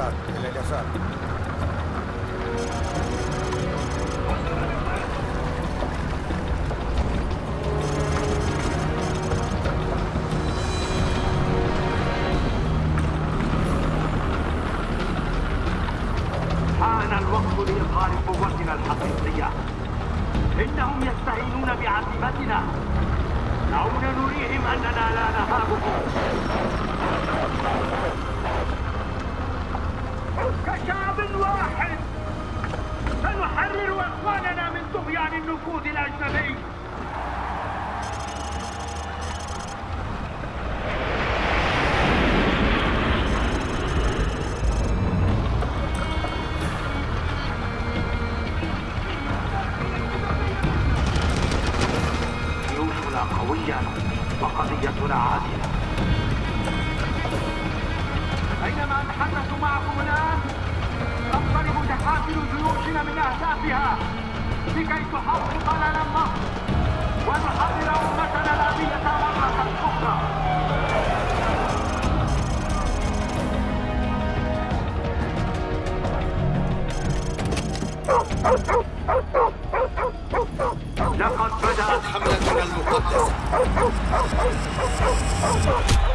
Eleazar, el Eleazar. around you. Look this.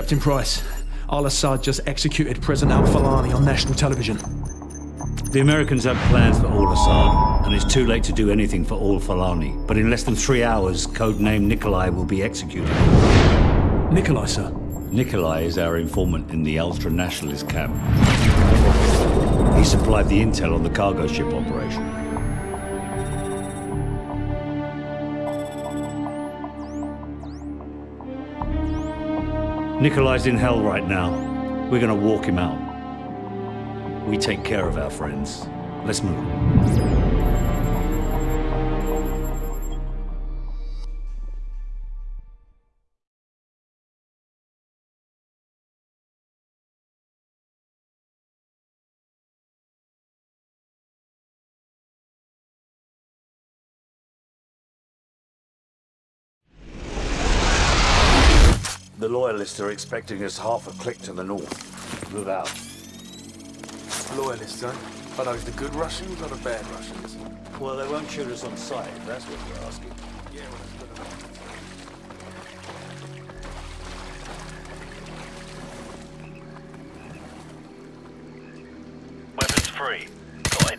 Captain Price, Al Assad just executed President Al Fulani on national television. The Americans have plans for Al Assad, and it's too late to do anything for Al Fulani. But in less than three hours, codename Nikolai will be executed. Nikolai, sir. Nikolai is our informant in the ultra nationalist camp. He supplied the intel on the cargo ship operation. Nikolai's in hell right now. We're gonna walk him out. We take care of our friends. Let's move. Loyalists are expecting us half a click to the north. Move out. Loyalists, huh? Are those the good Russians or the bad Russians? Well, they won't shoot us on sight, if that's what you're asking. Yeah, well, that's good enough. Weapons free. Got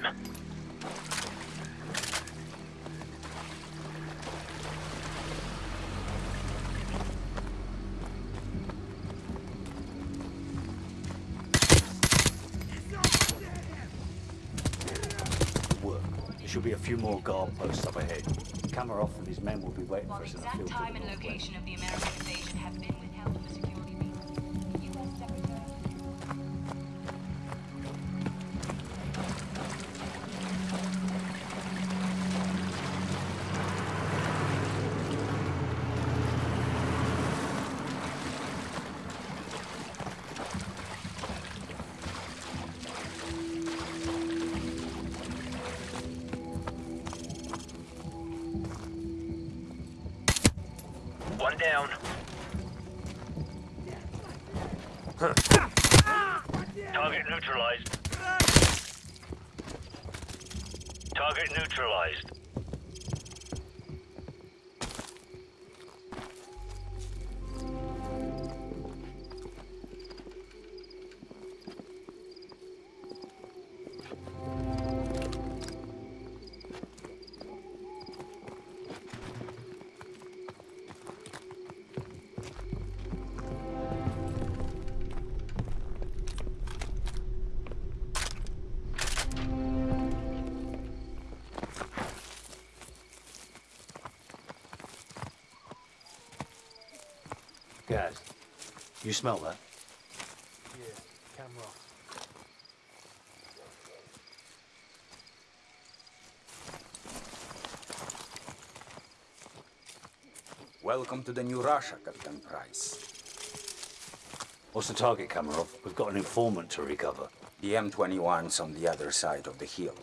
should be a few more guard posts up ahead. Kamarov and his men will be waiting for While the us in the field. time and location of the American invasion have been you smell that? Yeah, camera off. Welcome to the new Russia, Captain Price. What's the target, Kamarov? We've got an informant to recover. The M21's on the other side of the hill.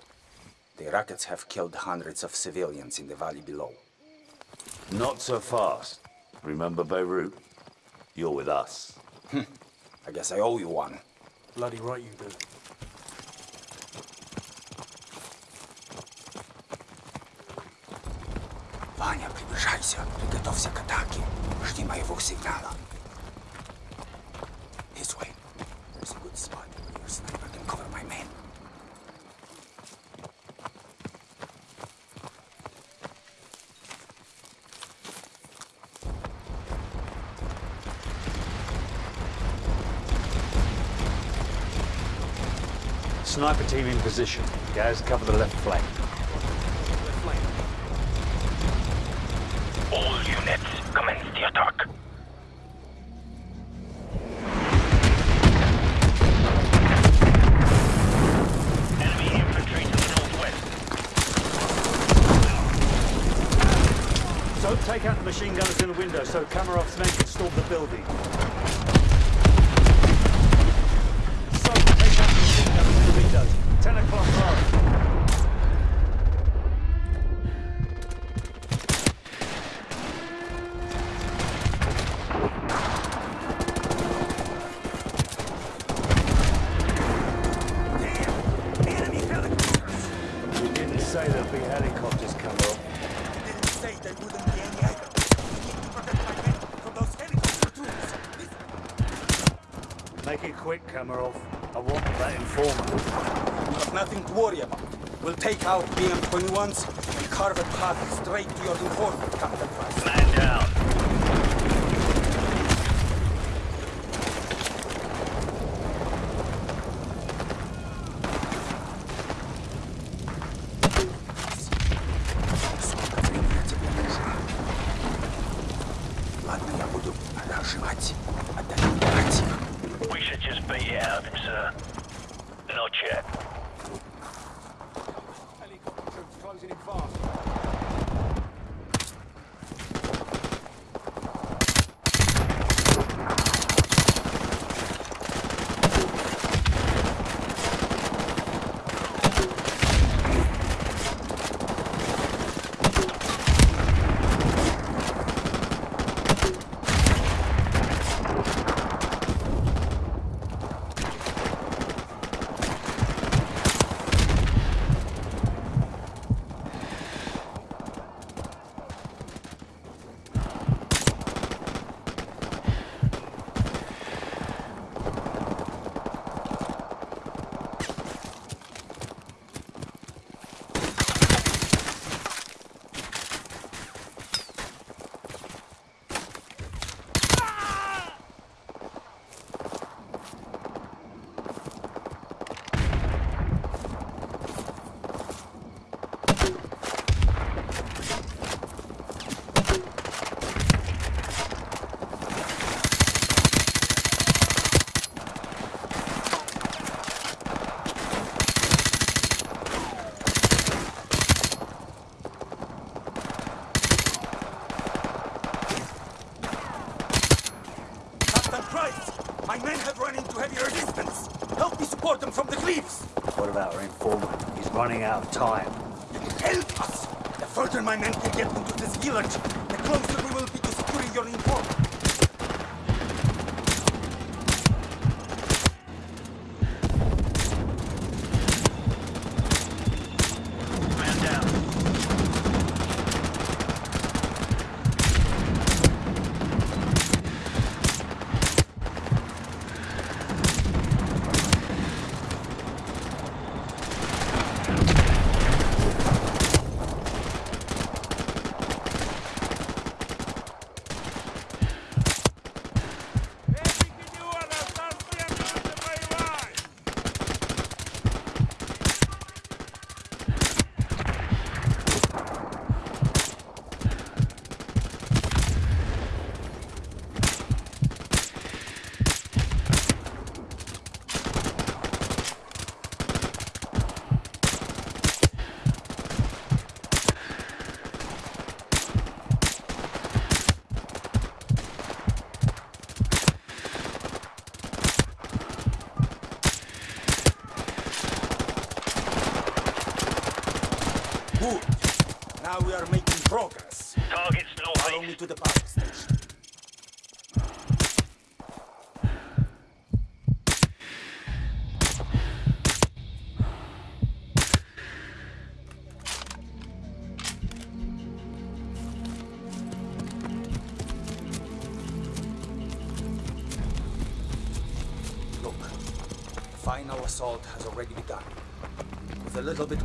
The rockets have killed hundreds of civilians in the valley below. Not so fast. Remember Beirut? You're with us. I guess I owe you one. Bloody right you do. Ваня, приближайся. Приготовься к атаке. Жди моего сигнала. Sniper team in position. Guys, cover the left flank. BM-21s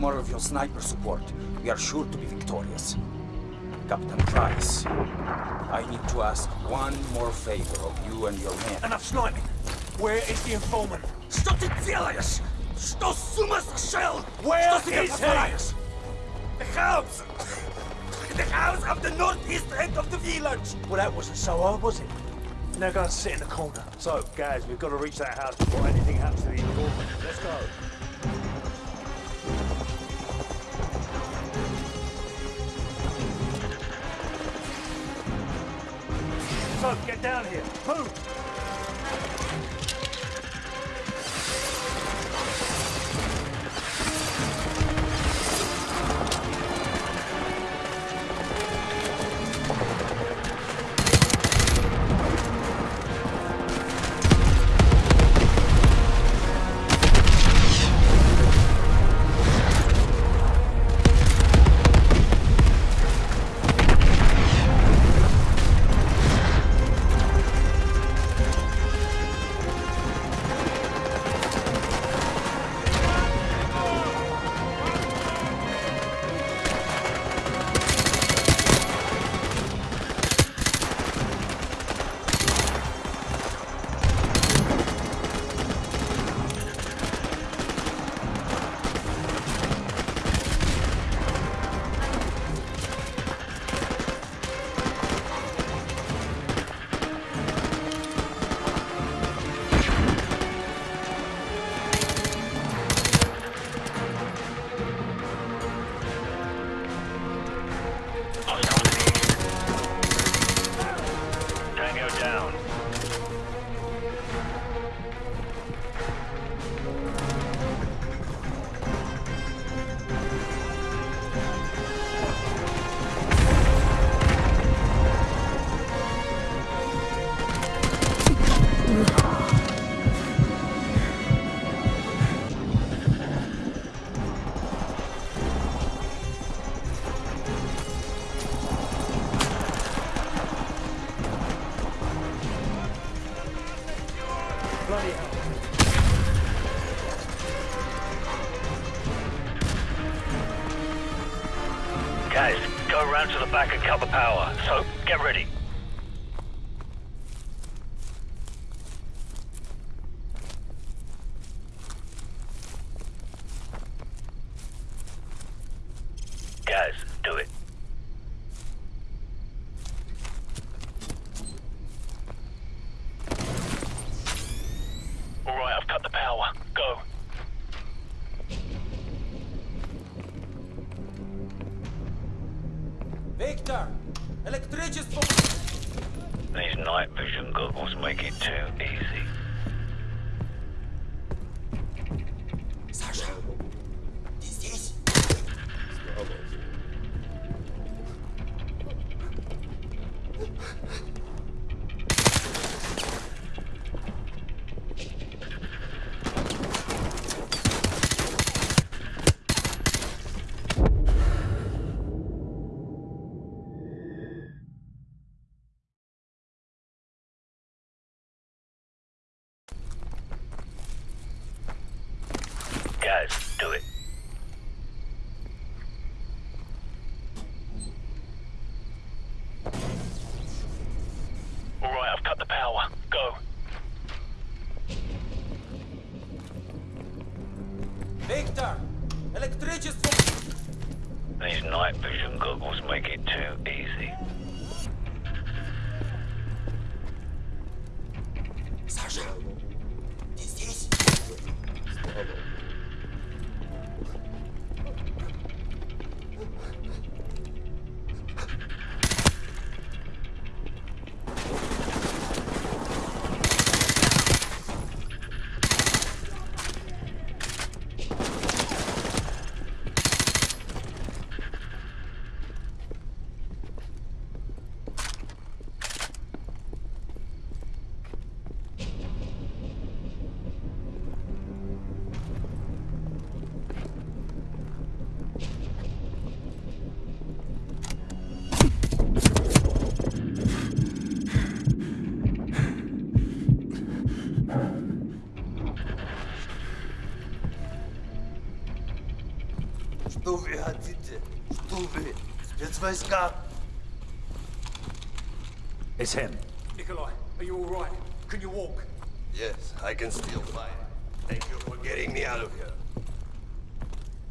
more of your sniper support, we are sure to be victorious. Captain Price, I need to ask one more favor of you and your men. Enough sniping. Where is the informant? Что ты делаешь? Что с ума сошел? Where Что себе is he? позволяешь? The house! The house of the northeast end of the village! Well, that wasn't so hard, was it? Now go and sit in the corner. So, guys, we've got to reach that house before anything happens to the informant. Let's go. So, get down here. Move! The power. weiß. It's him. Nikolai, are you alright? Can you walk? Yes, I can still fly. Thank you for getting me out of here.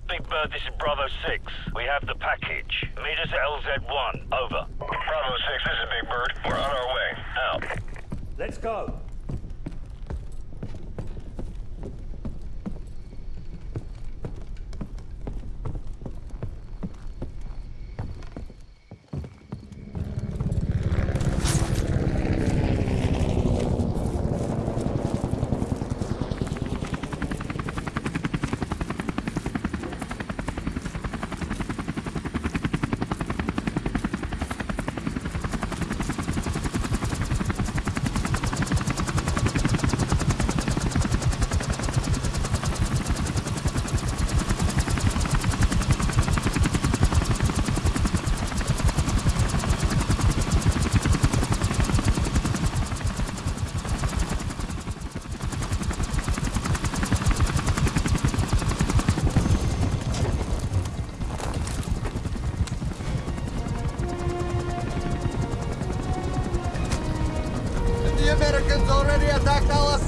Big Bird, this is Bravo 6. We have the package. Meet us at LZ1. Over. Bravo 6, this is Big Bird. We're on our way. Out. Let's go.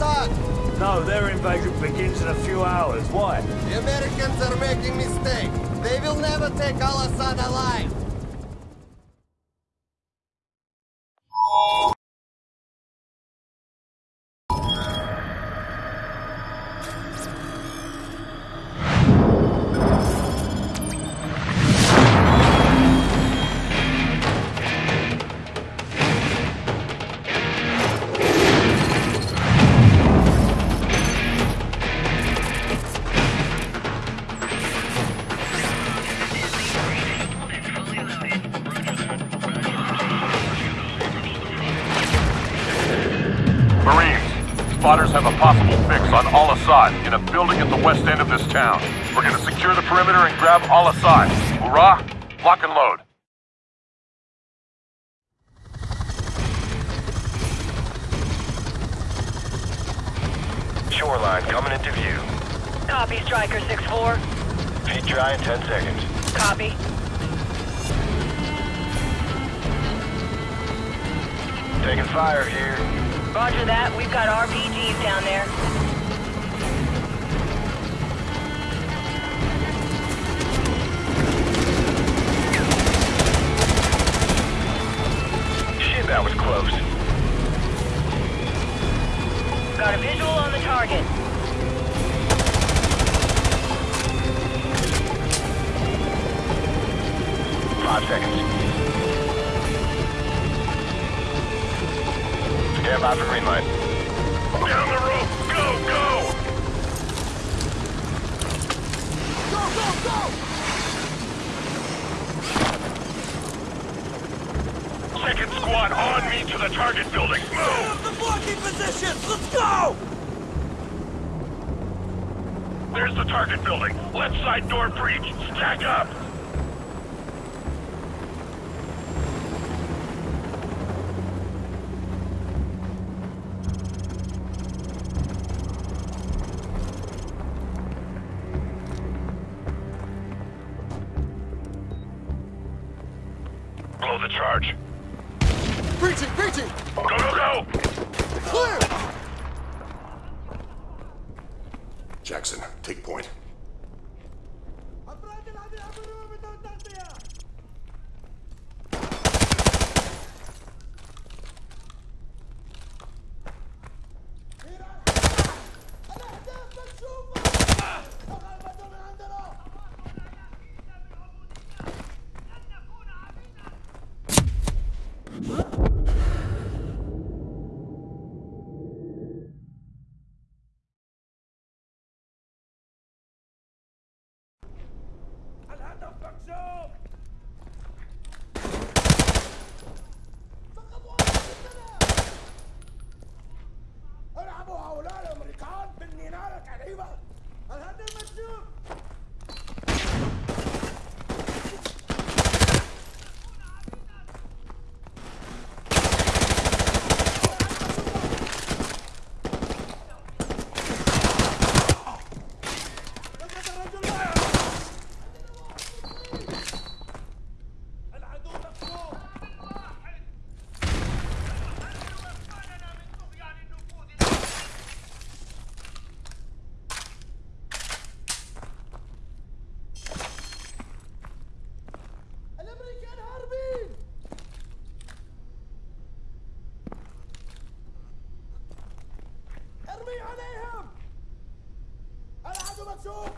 Al-Assad. No, their invasion begins in a few hours. Why? The Americans are making mistake. They will never take Al-Assad alive. Assad in a building at the west end of this town. We're gonna secure the perimeter and grab Al-Assad. Hurrah! Lock and load. Shoreline coming into view. Copy, Striker 6-4. Feet dry in 10 seconds. Copy. Taking fire here. Roger that. We've got RPGs down there. عليهم. العدو مكشوف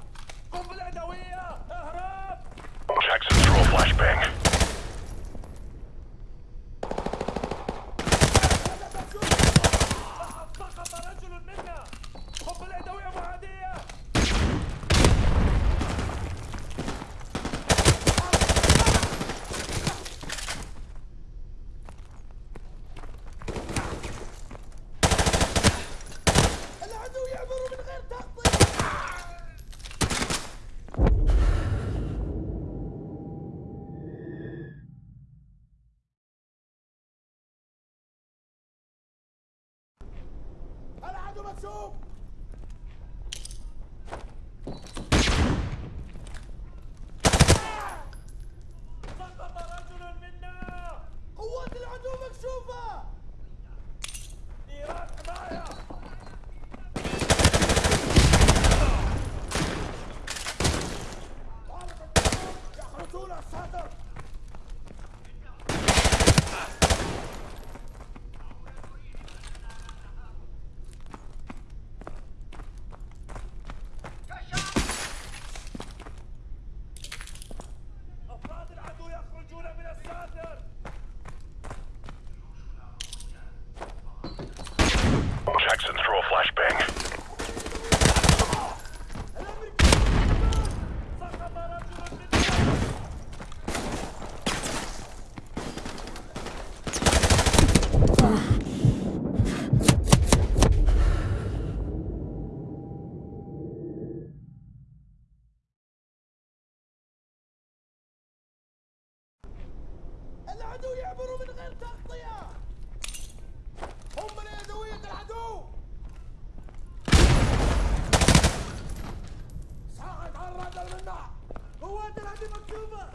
العدو يعبروا من غير تغطية. هم من يدوية العدو على منا قوات مكتوبة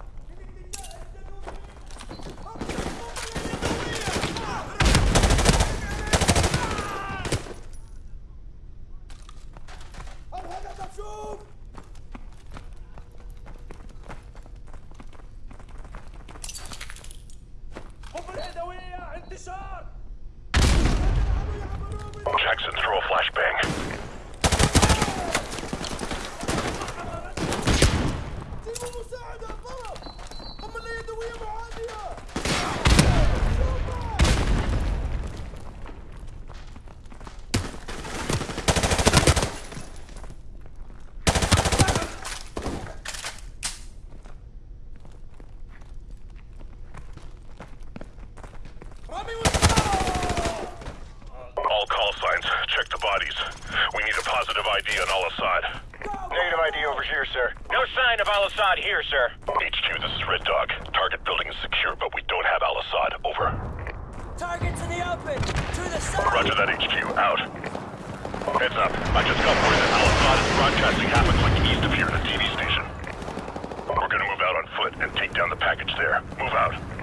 I just got word that Al-Assad's broadcasting happens like east of here at a TV station. We're gonna move out on foot and take down the package there. Move out.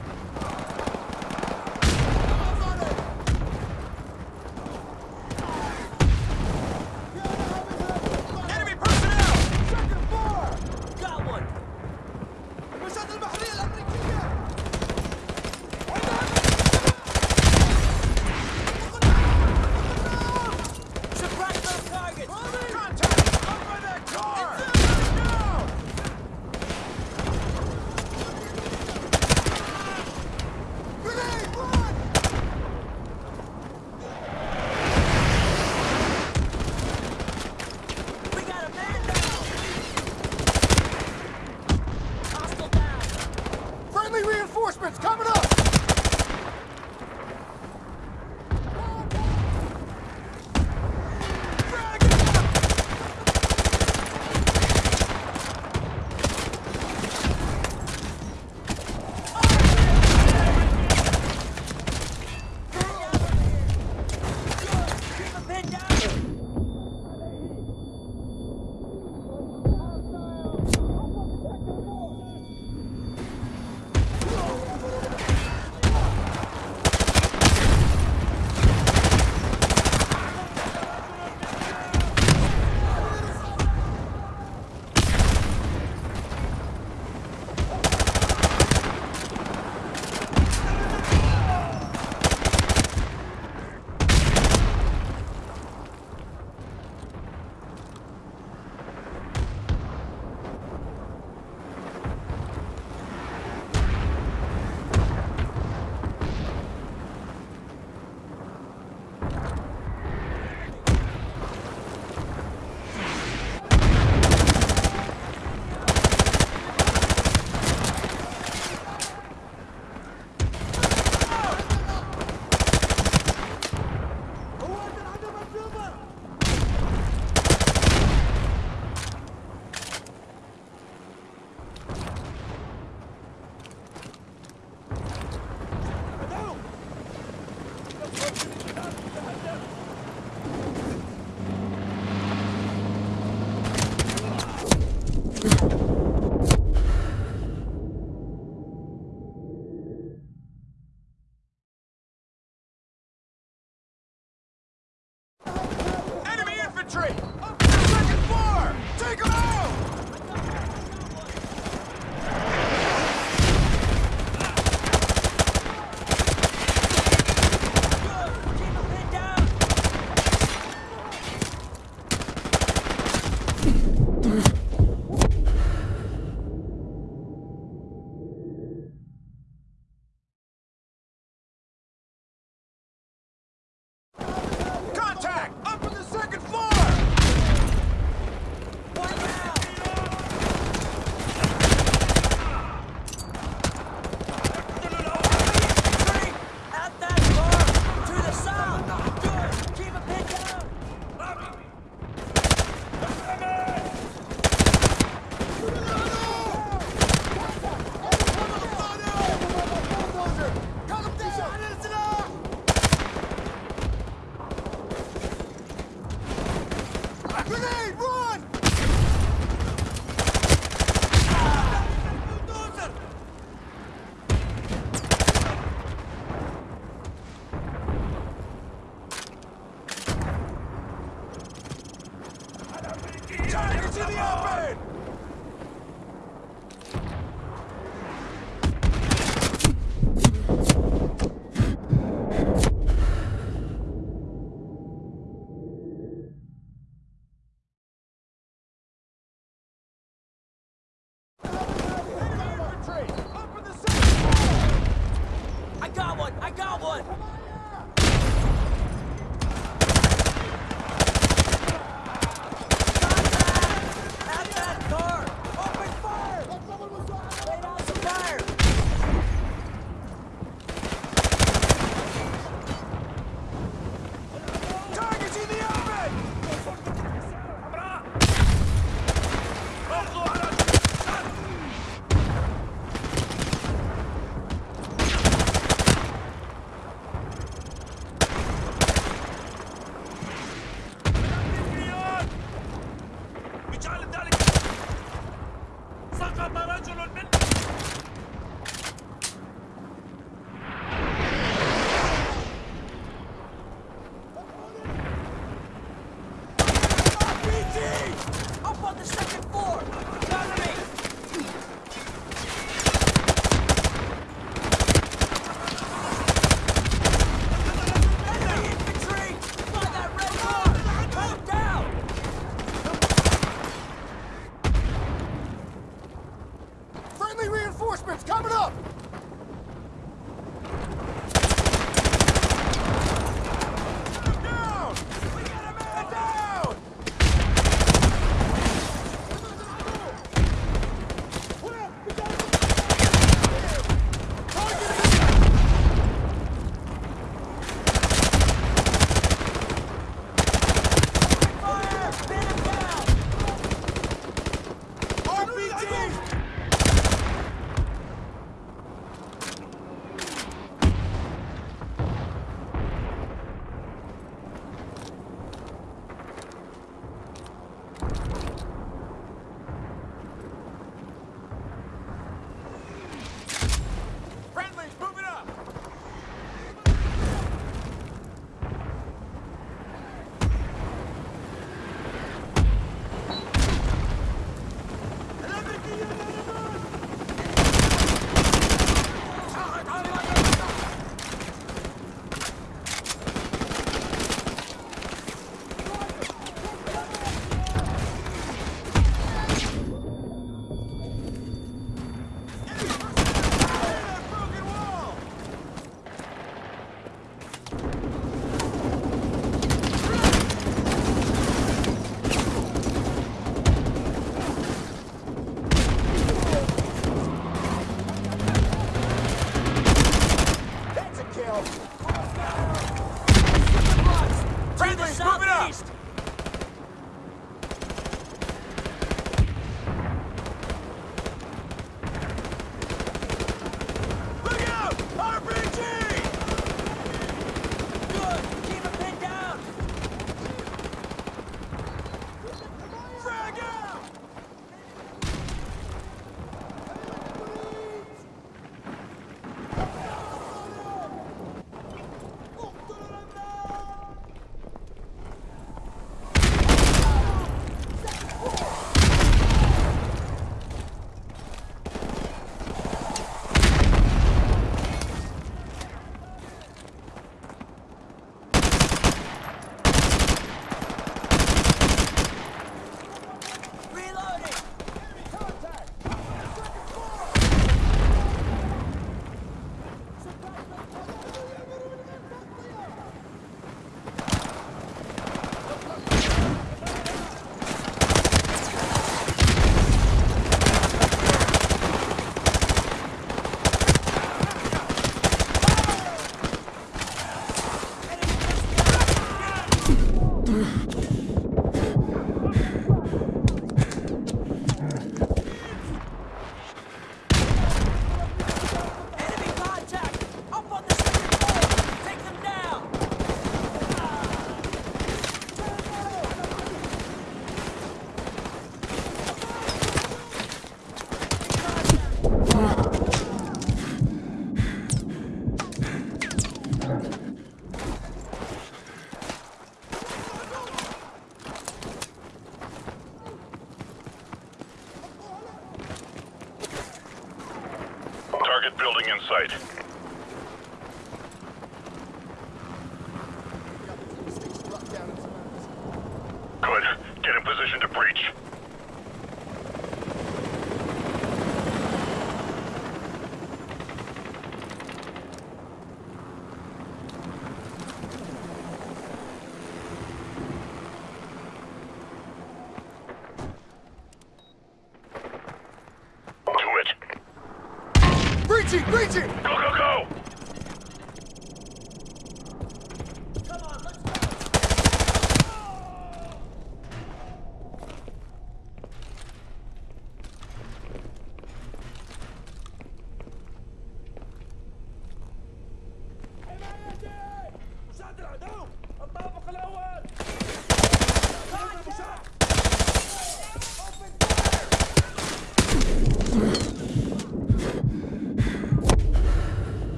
Building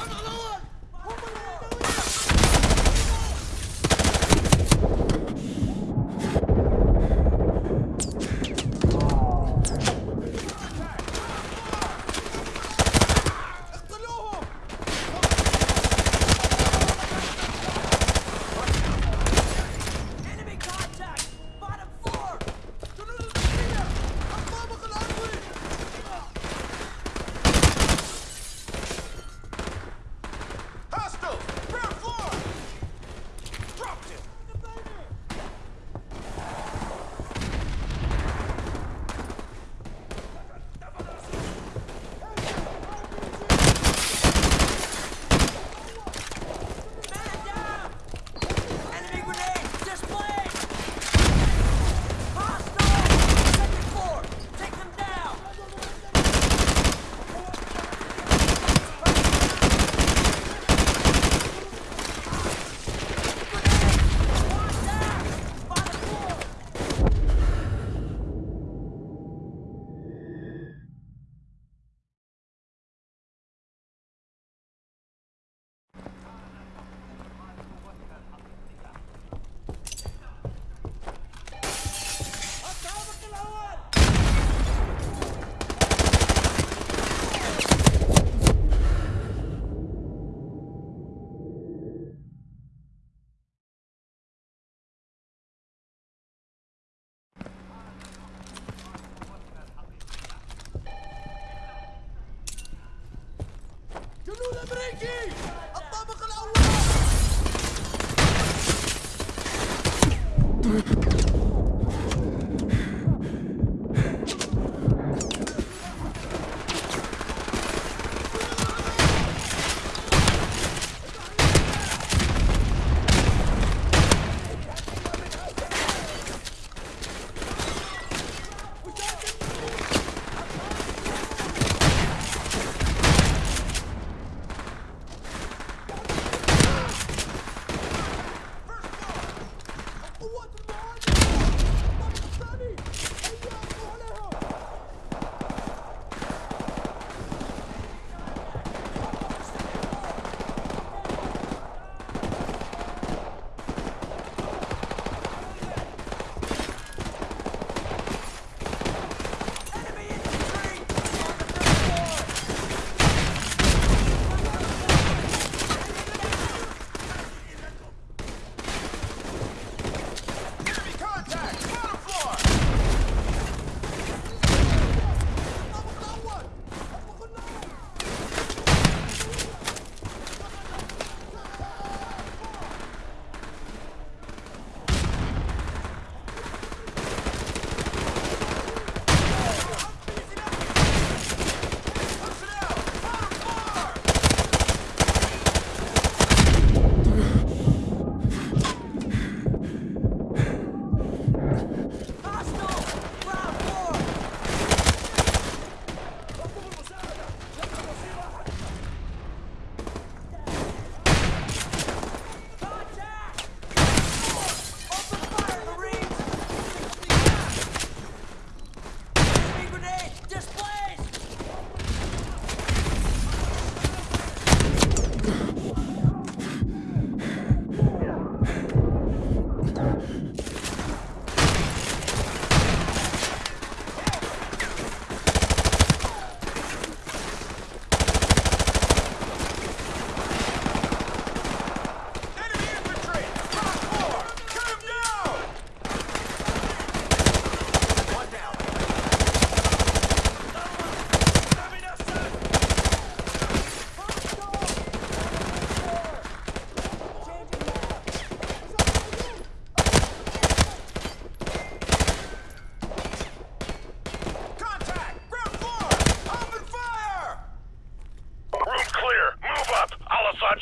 Armador!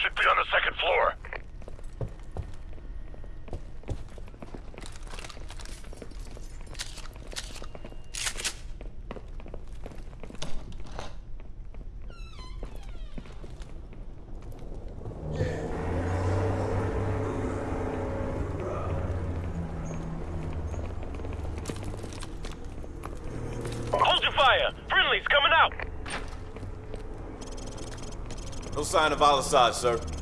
should be on the second floor. sign of al-Assad, sir.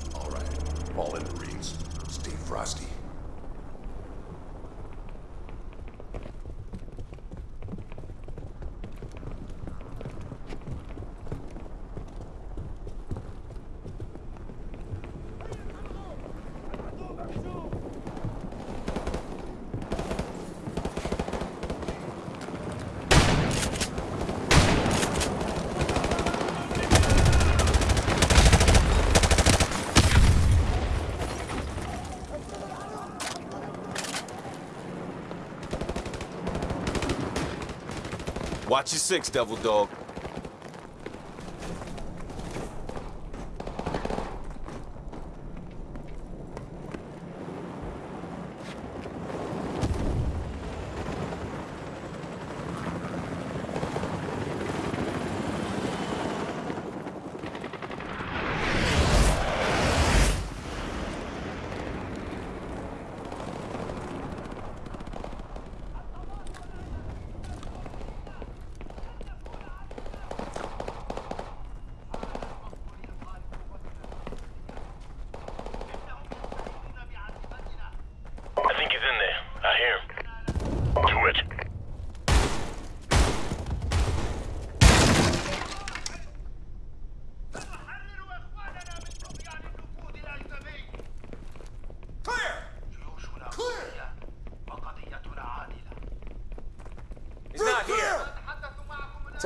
Watch your six, Devil Dog.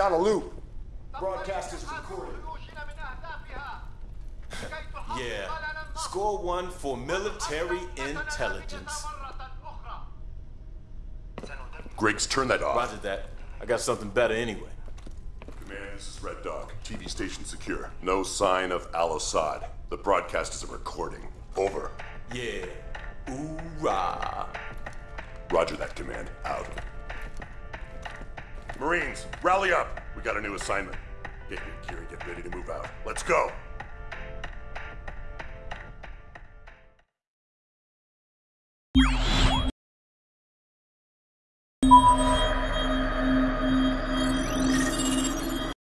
on a loop. Broadcast is recorded. yeah. Score one for military intelligence. Griggs, turn that off. Roger that. I got something better anyway. Command, this is Red Dog. TV station secure. No sign of Al Assad. The broadcast is a recording. Over. Yeah. Hoorah. Roger that command. Out. Marines, rally up. We got a new assignment. Get your gear and get ready to move out. Let's go.